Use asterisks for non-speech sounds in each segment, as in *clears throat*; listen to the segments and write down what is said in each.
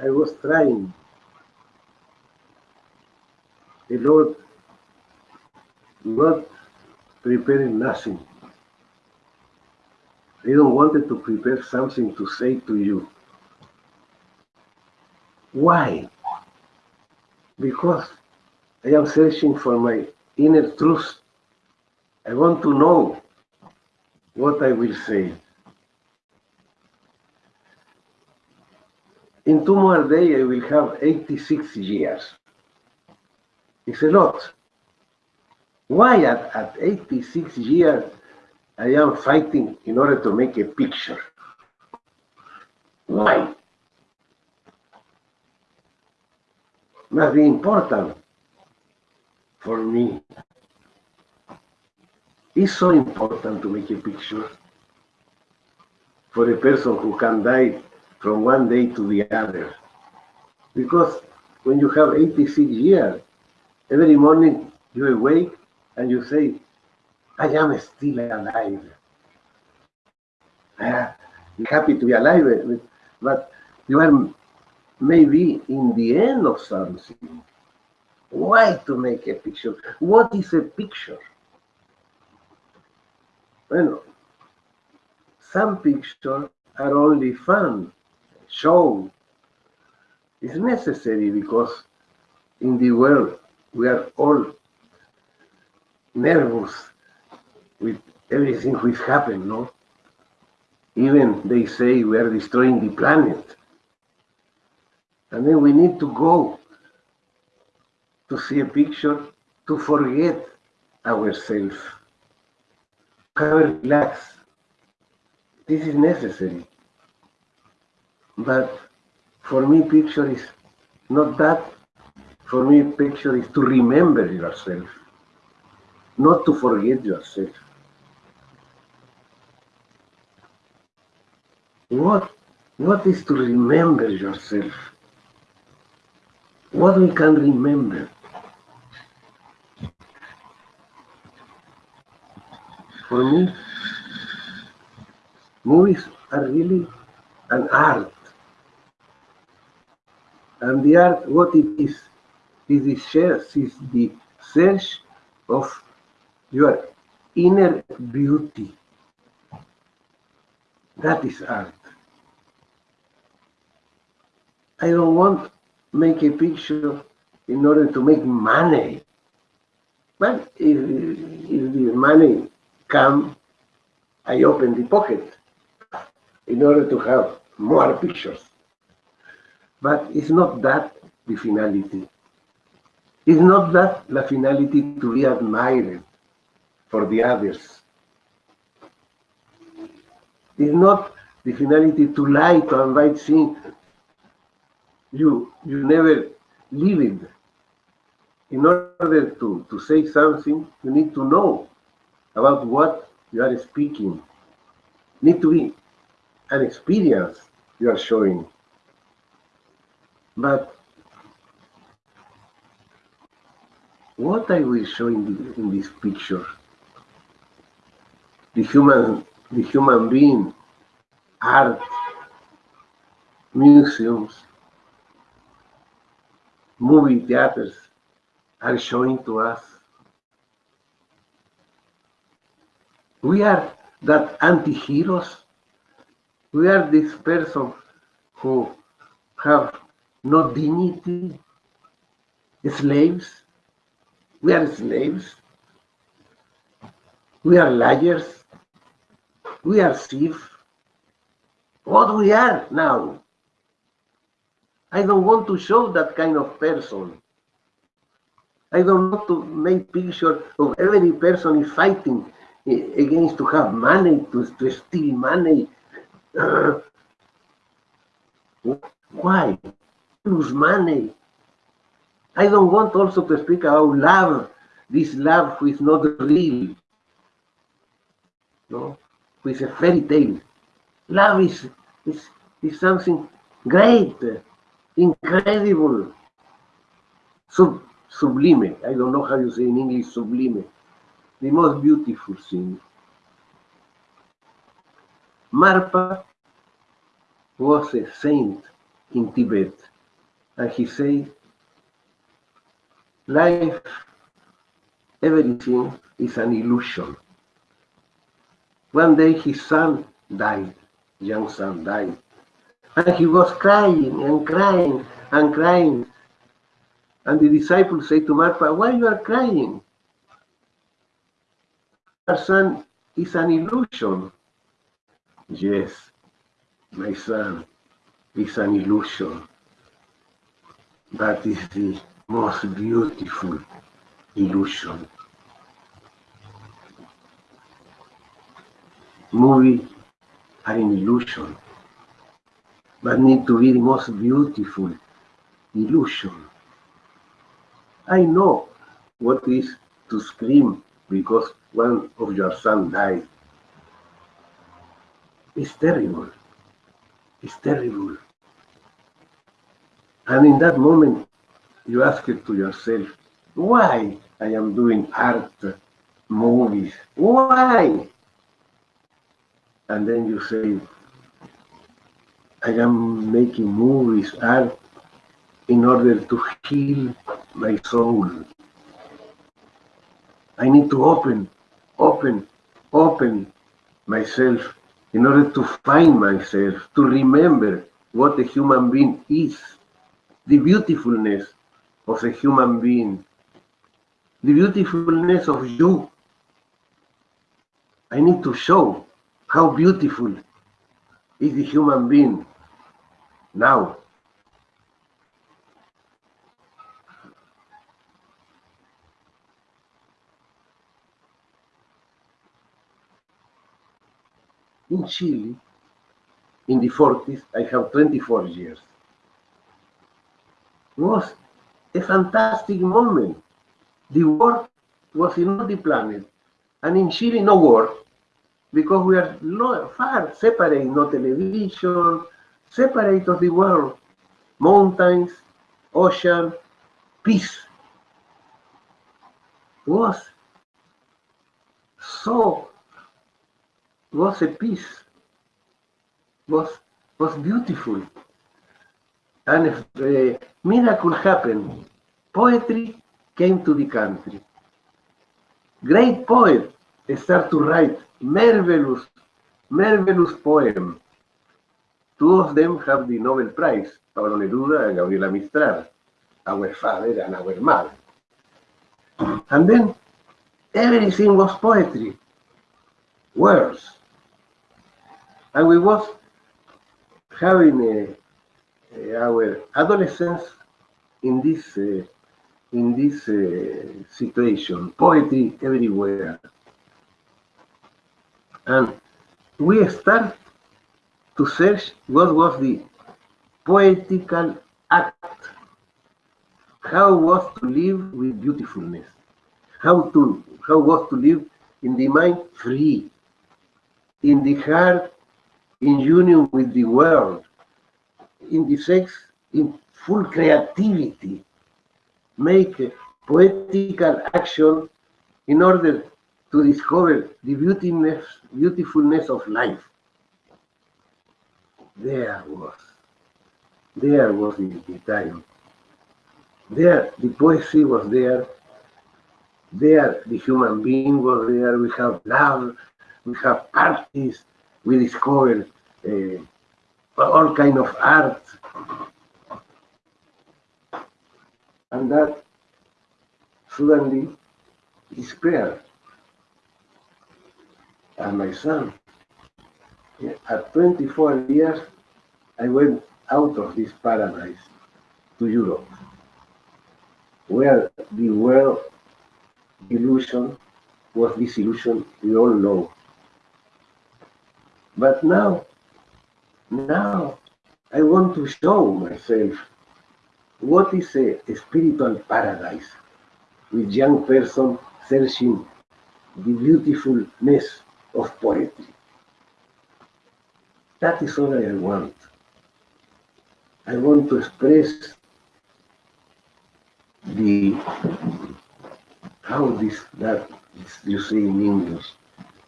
I was trying a lot, not preparing nothing. I don't wanted to prepare something to say to you. Why? Because I am searching for my inner truth. I want to know what I will say. In two more days, I will have 86 years. It's a lot. Why at, at 86 years I am fighting in order to make a picture? Why? Must be important for me. It's so important to make a picture for a person who can die from one day to the other. Because when you have 86 years, every morning you awake and you say, I am still alive. Ah, am happy to be alive, eh, but you are maybe in the end of something. Why to make a picture? What is a picture? Well, some pictures are only fun, show. is necessary because in the world we are all nervous with everything which happened, no? Even they say we are destroying the planet. And then we need to go to see a picture to forget ourselves. Relax. This is necessary. But for me, picture is not that. For me, picture is to remember yourself, not to forget yourself. What, what is to remember yourself? What we can remember? For me, movies are really an art. And the art, what it is, is the search, is the search of your inner beauty. That is art. I don't want make a picture in order to make money. But if, if the money come, I open the pocket in order to have more pictures. But it's not that the finality. It's not that the finality to be admired for the others. It's not the finality to lie, to invite sin. You, you never live it. In order to, to say something, you need to know about what you are speaking. Need to be an experience you are showing. But what I will show in, the, in this picture, the human, the human being, art, museums, movie theaters are showing to us. We are that anti-heroes. We are this person who have no dignity, slaves. We are slaves. We are liars. We are thieves. What we are now? I don't want to show that kind of person. I don't want to make picture of every person is fighting against to have money, to, to steal money. *clears throat* Why? lose money. I don't want also to speak about love, this love who is not real, no, who is a fairy tale. Love is, is, is something great, incredible, sub, sublime. I don't know how you say in English sublime. The most beautiful thing. Marpa was a saint in Tibet. And he said, life, everything is an illusion. One day his son died, young son died, and he was crying and crying and crying. And the disciples say to Marpa, why you are crying? Our son is an illusion. Yes, my son is an illusion. That is the most beautiful illusion. Movies are an illusion, but need to be the most beautiful illusion. I know what is to scream because one of your son died. It's terrible. It's terrible. And in that moment, you ask it to yourself, why I am doing art, movies? Why? And then you say, I am making movies, art, in order to heal my soul. I need to open, open, open myself in order to find myself, to remember what a human being is, the beautifulness of a human being, the beautifulness of you. I need to show how beautiful is the human being now. In Chile, in the 40s, I have 24 years. Was a fantastic moment. The war was in the planet, and in Chile, no war, because we are far separate, no television, separate of the world, mountains, ocean, peace. Was so was a peace, was, was beautiful. and uh, eh, miracle happened. Poetry came to the country. Great poet start to write marvelous, marvelous poem. Two of them have the Nobel Prize, Pablo Neruda and Gabriela Mistral, our father and our mother. And then everything was poetry, words. And we was having a our adolescence in this uh, in this uh, situation, poetry everywhere. And we start to search what was the poetical act, how was to live with beautifulness, how to how was to live in the mind free, in the heart in union with the world, in the sex, in full creativity, make poetical action in order to discover the beautifulness, beautifulness of life. There was, there was the, the time. There, the poetry was there. There, the human being was there. We have love, we have parties, we discover uh, all kind of art. And that suddenly disappeared. And my son, at 24 years, I went out of this paradise to Europe, where the world illusion was this illusion we all know. But now, now I want to show myself what is a, spiritual paradise with young person searching the beautifulness of poetry. That is all I want. I want to express the how this that you say in English,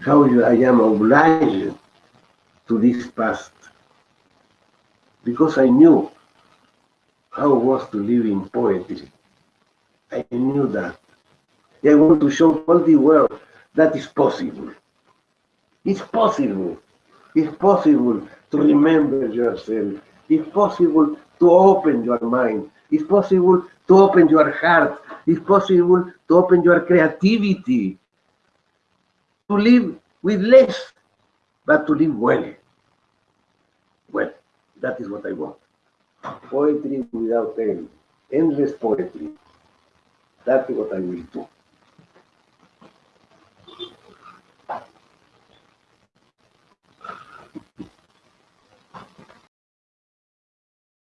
how I am obliged to this past because I knew how it was to live in poetry. I knew that. I want to show all the world that is possible. It's possible. It's possible to remember yourself. It's possible to open your mind. It's possible to open your heart. It's possible to open your creativity. To live with less, but to live well. Well, that is what I want. Poetry without end. Endless poetry. That's what I will do.